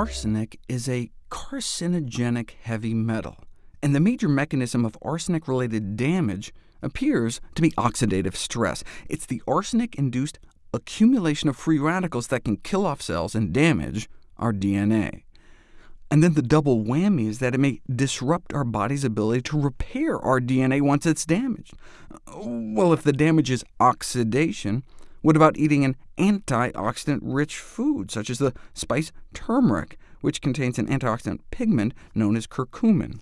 Arsenic is a carcinogenic heavy metal, and the major mechanism of arsenic-related damage appears to be oxidative stress. It's the arsenic-induced accumulation of free radicals that can kill off cells and damage our DNA. And then the double whammy is that it may disrupt our body's ability to repair our DNA once it's damaged. Well, if the damage is oxidation, what about eating an antioxidant-rich food, such as the spice turmeric, which contains an antioxidant pigment known as curcumin?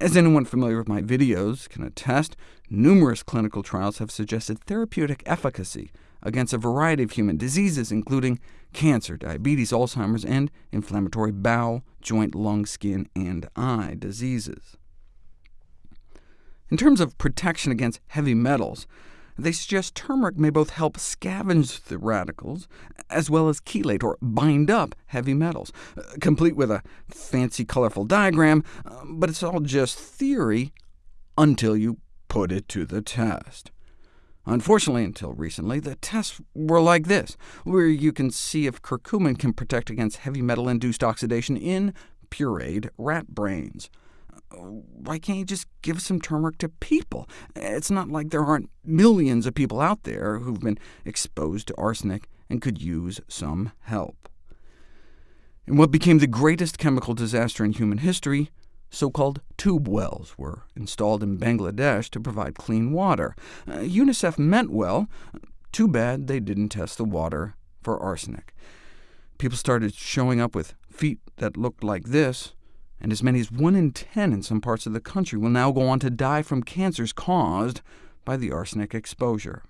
As anyone familiar with my videos can attest, numerous clinical trials have suggested therapeutic efficacy against a variety of human diseases, including cancer, diabetes, Alzheimer's, and inflammatory bowel, joint, lung, skin, and eye diseases. In terms of protection against heavy metals, they suggest turmeric may both help scavenge the radicals, as well as chelate, or bind up heavy metals, uh, complete with a fancy, colorful diagram, uh, but it's all just theory until you put it to the test. Unfortunately, until recently, the tests were like this, where you can see if curcumin can protect against heavy metal-induced oxidation in pureed rat brains why can't you just give some turmeric to people? It's not like there aren't millions of people out there who've been exposed to arsenic and could use some help. In what became the greatest chemical disaster in human history, so-called tube wells were installed in Bangladesh to provide clean water. Uh, UNICEF meant well. Too bad they didn't test the water for arsenic. People started showing up with feet that looked like this, and as many as 1 in 10 in some parts of the country will now go on to die from cancers caused by the arsenic exposure.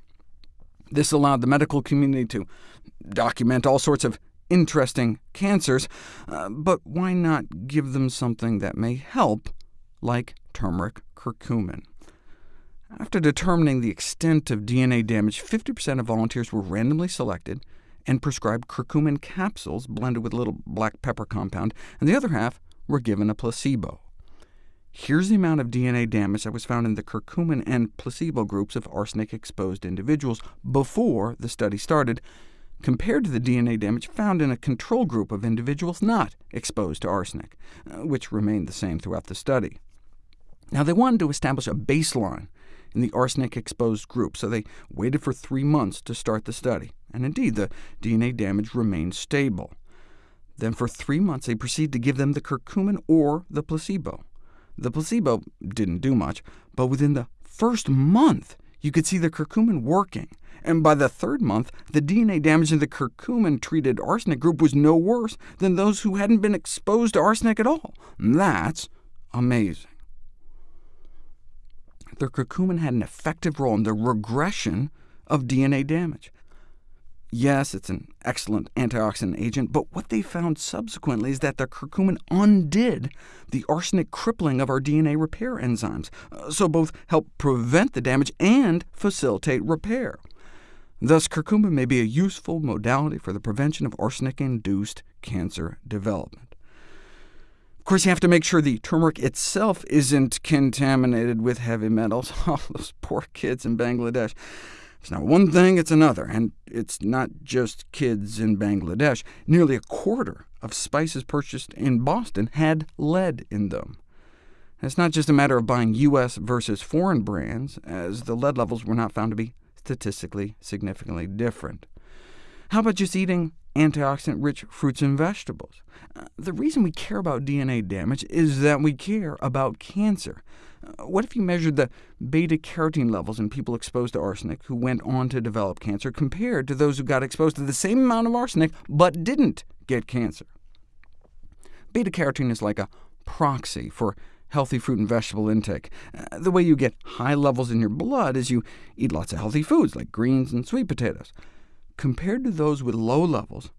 This allowed the medical community to document all sorts of interesting cancers, uh, but why not give them something that may help, like turmeric curcumin? After determining the extent of DNA damage, 50% of volunteers were randomly selected and prescribed curcumin capsules blended with a little black pepper compound, and the other half were given a placebo. Here's the amount of DNA damage that was found in the curcumin and placebo groups of arsenic-exposed individuals before the study started, compared to the DNA damage found in a control group of individuals not exposed to arsenic, uh, which remained the same throughout the study. Now, they wanted to establish a baseline in the arsenic-exposed group, so they waited for three months to start the study, and indeed the DNA damage remained stable. Then for three months they proceeded to give them the curcumin or the placebo. The placebo didn't do much, but within the first month you could see the curcumin working, and by the third month the DNA damage in the curcumin-treated arsenic group was no worse than those who hadn't been exposed to arsenic at all. That's amazing. The curcumin had an effective role in the regression of DNA damage. Yes, it's an excellent antioxidant agent, but what they found subsequently is that the curcumin undid the arsenic crippling of our DNA repair enzymes, uh, so both help prevent the damage and facilitate repair. Thus, curcumin may be a useful modality for the prevention of arsenic-induced cancer development. Of course, you have to make sure the turmeric itself isn't contaminated with heavy metals. Oh, those poor kids in Bangladesh. It's not one thing, it's another, and it's not just kids in Bangladesh. Nearly a quarter of spices purchased in Boston had lead in them. And it's not just a matter of buying U.S. versus foreign brands, as the lead levels were not found to be statistically significantly different. How about just eating antioxidant-rich fruits and vegetables? Uh, the reason we care about DNA damage is that we care about cancer. Uh, what if you measured the beta-carotene levels in people exposed to arsenic who went on to develop cancer, compared to those who got exposed to the same amount of arsenic but didn't get cancer? Beta-carotene is like a proxy for healthy fruit and vegetable intake. Uh, the way you get high levels in your blood is you eat lots of healthy foods, like greens and sweet potatoes. Compared to those with low levels,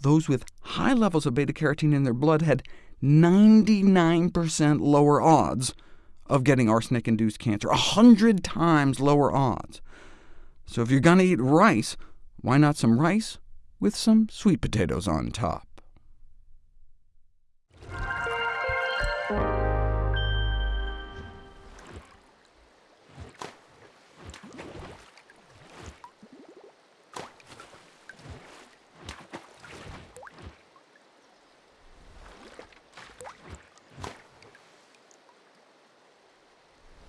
those with high levels of beta-carotene in their blood had 99% lower odds of getting arsenic-induced cancer, 100 times lower odds. So if you're going to eat rice, why not some rice with some sweet potatoes on top?